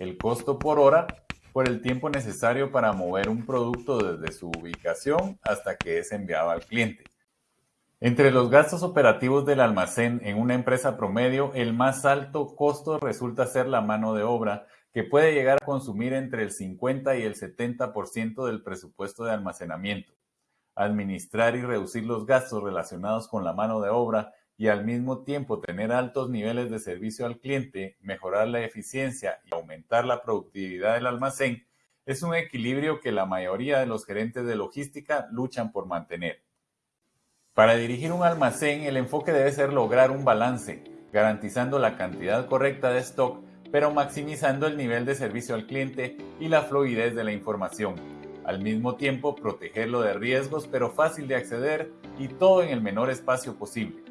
el costo por hora por el tiempo necesario para mover un producto desde su ubicación hasta que es enviado al cliente. Entre los gastos operativos del almacén en una empresa promedio, el más alto costo resulta ser la mano de obra, que puede llegar a consumir entre el 50 y el 70% del presupuesto de almacenamiento. Administrar y reducir los gastos relacionados con la mano de obra y al mismo tiempo tener altos niveles de servicio al cliente, mejorar la eficiencia y aumentar la productividad del almacén es un equilibrio que la mayoría de los gerentes de logística luchan por mantener. Para dirigir un almacén, el enfoque debe ser lograr un balance, garantizando la cantidad correcta de stock, pero maximizando el nivel de servicio al cliente y la fluidez de la información. Al mismo tiempo, protegerlo de riesgos, pero fácil de acceder y todo en el menor espacio posible.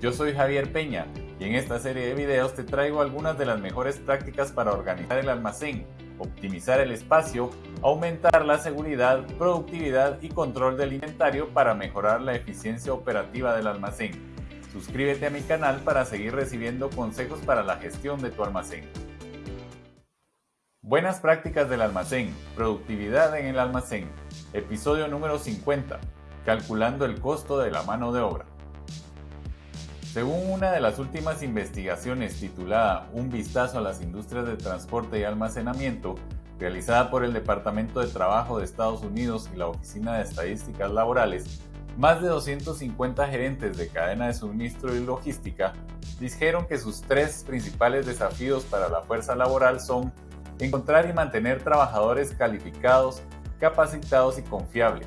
Yo soy Javier Peña y en esta serie de videos te traigo algunas de las mejores prácticas para organizar el almacén, optimizar el espacio, aumentar la seguridad, productividad y control del inventario para mejorar la eficiencia operativa del almacén. Suscríbete a mi canal para seguir recibiendo consejos para la gestión de tu almacén. Buenas prácticas del almacén, productividad en el almacén, episodio número 50, calculando el costo de la mano de obra. Según una de las últimas investigaciones titulada Un vistazo a las industrias de transporte y almacenamiento, realizada por el Departamento de Trabajo de Estados Unidos y la Oficina de Estadísticas Laborales, más de 250 gerentes de cadena de suministro y logística dijeron que sus tres principales desafíos para la fuerza laboral son encontrar y mantener trabajadores calificados, capacitados y confiables,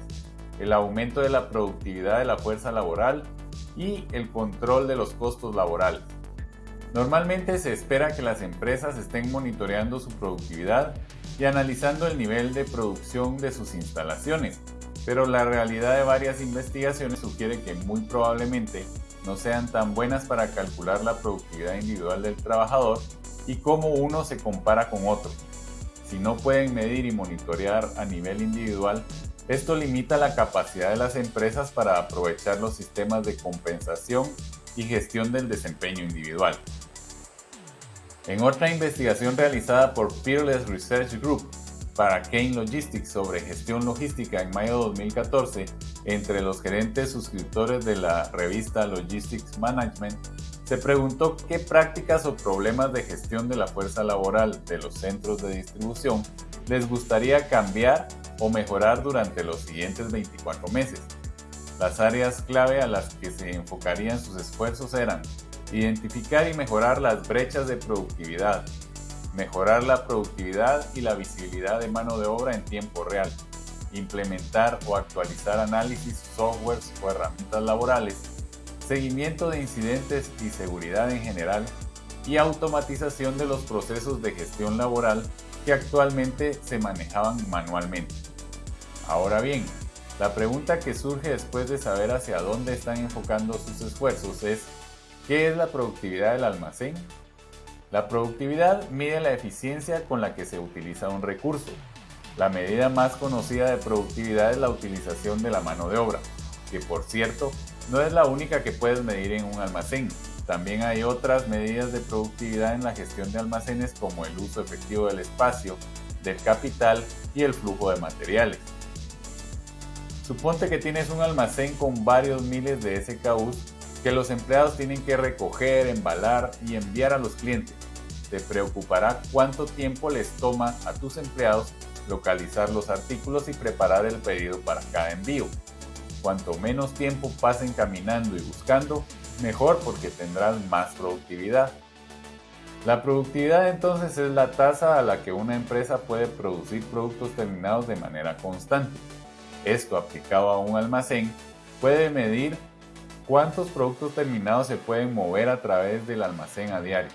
el aumento de la productividad de la fuerza laboral y el control de los costos laborales. Normalmente se espera que las empresas estén monitoreando su productividad y analizando el nivel de producción de sus instalaciones, pero la realidad de varias investigaciones sugiere que muy probablemente no sean tan buenas para calcular la productividad individual del trabajador y cómo uno se compara con otro. Si no pueden medir y monitorear a nivel individual, esto limita la capacidad de las empresas para aprovechar los sistemas de compensación y gestión del desempeño individual. En otra investigación realizada por Peerless Research Group para Kane Logistics sobre gestión logística en mayo de 2014, entre los gerentes suscriptores de la revista Logistics Management, se preguntó qué prácticas o problemas de gestión de la fuerza laboral de los centros de distribución les gustaría cambiar o mejorar durante los siguientes 24 meses. Las áreas clave a las que se enfocarían sus esfuerzos eran identificar y mejorar las brechas de productividad, mejorar la productividad y la visibilidad de mano de obra en tiempo real, implementar o actualizar análisis, softwares o herramientas laborales, seguimiento de incidentes y seguridad en general, y automatización de los procesos de gestión laboral que actualmente se manejaban manualmente. Ahora bien, la pregunta que surge después de saber hacia dónde están enfocando sus esfuerzos es, ¿qué es la productividad del almacén? La productividad mide la eficiencia con la que se utiliza un recurso. La medida más conocida de productividad es la utilización de la mano de obra, que por cierto, no es la única que puedes medir en un almacén. También hay otras medidas de productividad en la gestión de almacenes como el uso efectivo del espacio, del capital y el flujo de materiales. Suponte que tienes un almacén con varios miles de SKUs que los empleados tienen que recoger, embalar y enviar a los clientes. Te preocupará cuánto tiempo les toma a tus empleados localizar los artículos y preparar el pedido para cada envío. Cuanto menos tiempo pasen caminando y buscando, mejor porque tendrás más productividad. La productividad entonces es la tasa a la que una empresa puede producir productos terminados de manera constante. Esto aplicado a un almacén puede medir cuántos productos terminados se pueden mover a través del almacén a diario.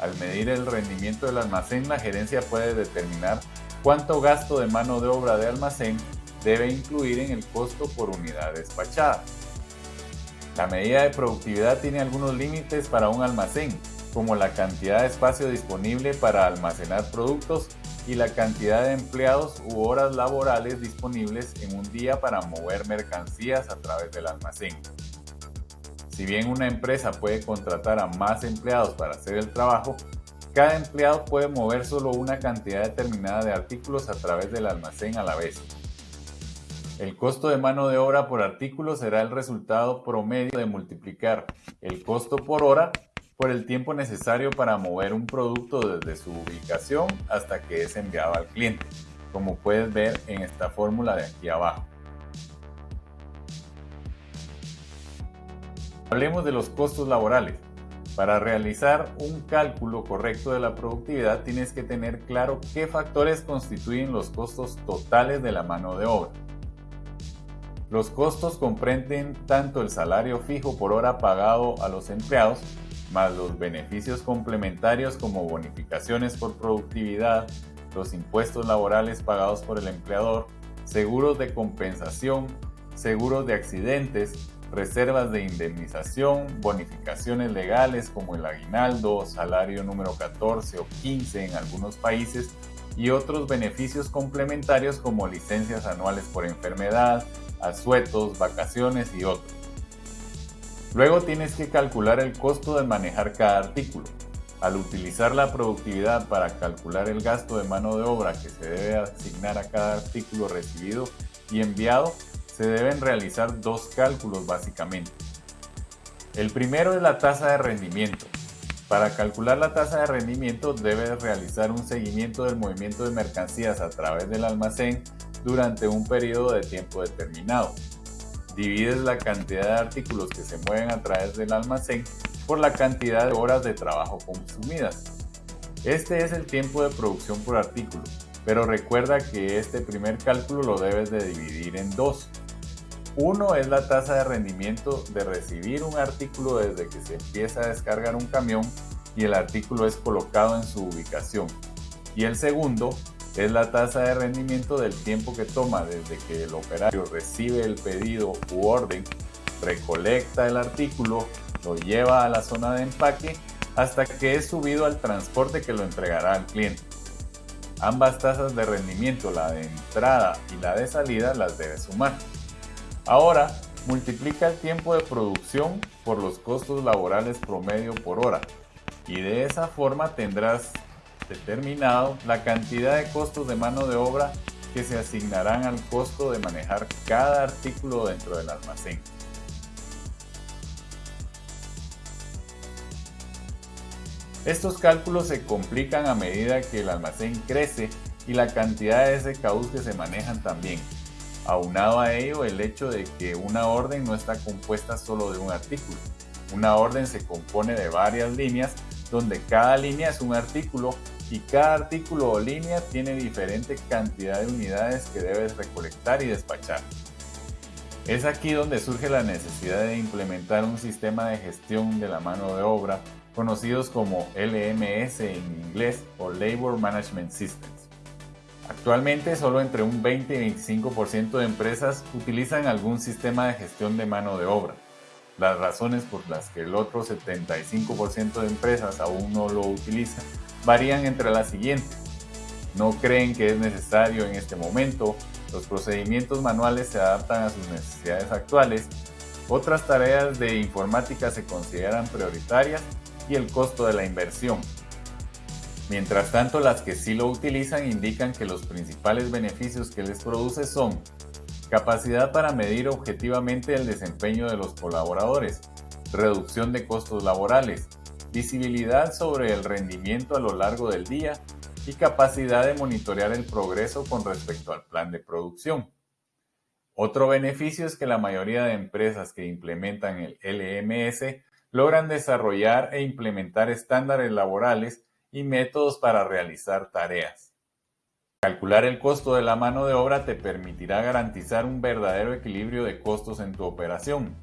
Al medir el rendimiento del almacén, la gerencia puede determinar cuánto gasto de mano de obra de almacén debe incluir en el costo por unidad despachada. La medida de productividad tiene algunos límites para un almacén, como la cantidad de espacio disponible para almacenar productos y la cantidad de empleados u horas laborales disponibles en un día para mover mercancías a través del almacén. Si bien una empresa puede contratar a más empleados para hacer el trabajo, cada empleado puede mover solo una cantidad determinada de artículos a través del almacén a la vez. El costo de mano de obra por artículo será el resultado promedio de multiplicar el costo por hora por el tiempo necesario para mover un producto desde su ubicación hasta que es enviado al cliente, como puedes ver en esta fórmula de aquí abajo. Hablemos de los costos laborales. Para realizar un cálculo correcto de la productividad tienes que tener claro qué factores constituyen los costos totales de la mano de obra. Los costos comprenden tanto el salario fijo por hora pagado a los empleados, más los beneficios complementarios como bonificaciones por productividad, los impuestos laborales pagados por el empleador, seguros de compensación, seguros de accidentes, reservas de indemnización, bonificaciones legales como el aguinaldo, salario número 14 o 15 en algunos países y otros beneficios complementarios como licencias anuales por enfermedad, asuetos, vacaciones y otros. Luego tienes que calcular el costo de manejar cada artículo. Al utilizar la productividad para calcular el gasto de mano de obra que se debe asignar a cada artículo recibido y enviado, se deben realizar dos cálculos básicamente. El primero es la tasa de rendimiento. Para calcular la tasa de rendimiento debes realizar un seguimiento del movimiento de mercancías a través del almacén durante un periodo de tiempo determinado. Divides la cantidad de artículos que se mueven a través del almacén por la cantidad de horas de trabajo consumidas. Este es el tiempo de producción por artículo, pero recuerda que este primer cálculo lo debes de dividir en dos. Uno es la tasa de rendimiento de recibir un artículo desde que se empieza a descargar un camión y el artículo es colocado en su ubicación. Y el segundo es la tasa de rendimiento del tiempo que toma desde que el operario recibe el pedido u orden, recolecta el artículo, lo lleva a la zona de empaque hasta que es subido al transporte que lo entregará al cliente. Ambas tasas de rendimiento, la de entrada y la de salida, las debe sumar. Ahora, multiplica el tiempo de producción por los costos laborales promedio por hora y de esa forma tendrás determinado la cantidad de costos de mano de obra que se asignarán al costo de manejar cada artículo dentro del almacén. Estos cálculos se complican a medida que el almacén crece y la cantidad de SKUs que se manejan también. Aunado a ello el hecho de que una orden no está compuesta solo de un artículo. Una orden se compone de varias líneas donde cada línea es un artículo y cada artículo o línea tiene diferente cantidad de unidades que debes recolectar y despachar. Es aquí donde surge la necesidad de implementar un sistema de gestión de la mano de obra conocidos como LMS en inglés o Labor Management Systems. Actualmente solo entre un 20 y 25% de empresas utilizan algún sistema de gestión de mano de obra. Las razones por las que el otro 75% de empresas aún no lo utilizan varían entre las siguientes. No creen que es necesario en este momento, los procedimientos manuales se adaptan a sus necesidades actuales, otras tareas de informática se consideran prioritarias y el costo de la inversión. Mientras tanto, las que sí lo utilizan indican que los principales beneficios que les produce son capacidad para medir objetivamente el desempeño de los colaboradores, reducción de costos laborales, visibilidad sobre el rendimiento a lo largo del día y capacidad de monitorear el progreso con respecto al plan de producción. Otro beneficio es que la mayoría de empresas que implementan el LMS logran desarrollar e implementar estándares laborales y métodos para realizar tareas. Calcular el costo de la mano de obra te permitirá garantizar un verdadero equilibrio de costos en tu operación.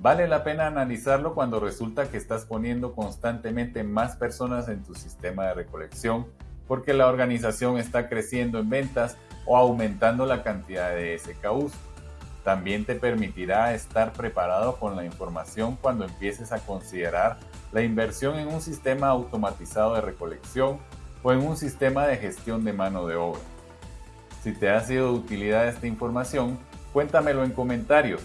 Vale la pena analizarlo cuando resulta que estás poniendo constantemente más personas en tu sistema de recolección porque la organización está creciendo en ventas o aumentando la cantidad de SKUs. También te permitirá estar preparado con la información cuando empieces a considerar la inversión en un sistema automatizado de recolección o en un sistema de gestión de mano de obra. Si te ha sido de utilidad esta información, cuéntamelo en comentarios.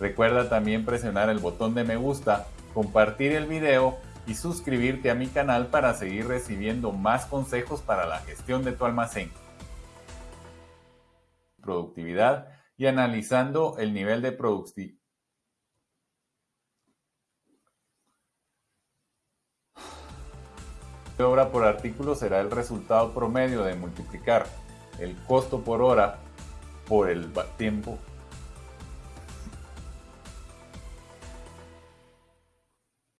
Recuerda también presionar el botón de me gusta, compartir el video y suscribirte a mi canal para seguir recibiendo más consejos para la gestión de tu almacén, productividad y analizando el nivel de productividad. obra por artículo será el resultado promedio de multiplicar el costo por hora por el tiempo